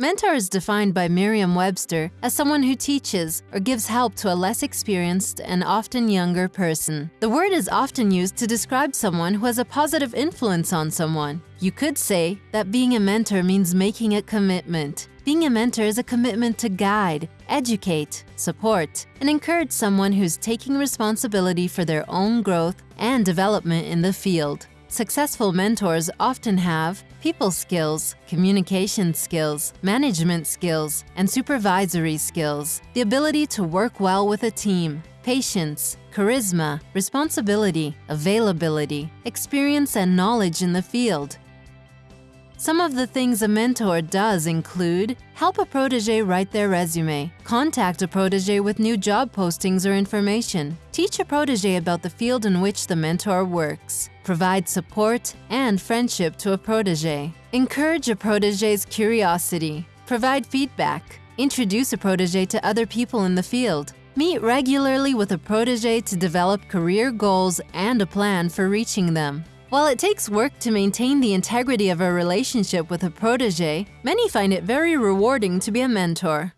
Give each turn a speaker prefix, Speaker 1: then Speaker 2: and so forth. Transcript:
Speaker 1: Mentor is defined by Merriam-Webster as someone who teaches or gives help to a less experienced and often younger person. The word is often used to describe someone who has a positive influence on someone. You could say that being a mentor means making a commitment. Being a mentor is a commitment to guide, educate, support, and encourage someone who's taking responsibility for their own growth and development in the field. Successful mentors often have people skills, communication skills, management skills, and supervisory skills, the ability to work well with a team, patience, charisma, responsibility, availability, experience and knowledge in the field, some of the things a mentor does include help a protege write their resume, contact a protege with new job postings or information, teach a protege about the field in which the mentor works, provide support and friendship to a protege, encourage a protege's curiosity, provide feedback, introduce a protege to other people in the field, meet regularly with a protege to develop career goals and a plan for reaching them, while it takes work to maintain the integrity of a relationship with a protege, many find it very rewarding to be a mentor.